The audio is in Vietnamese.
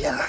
Yeah.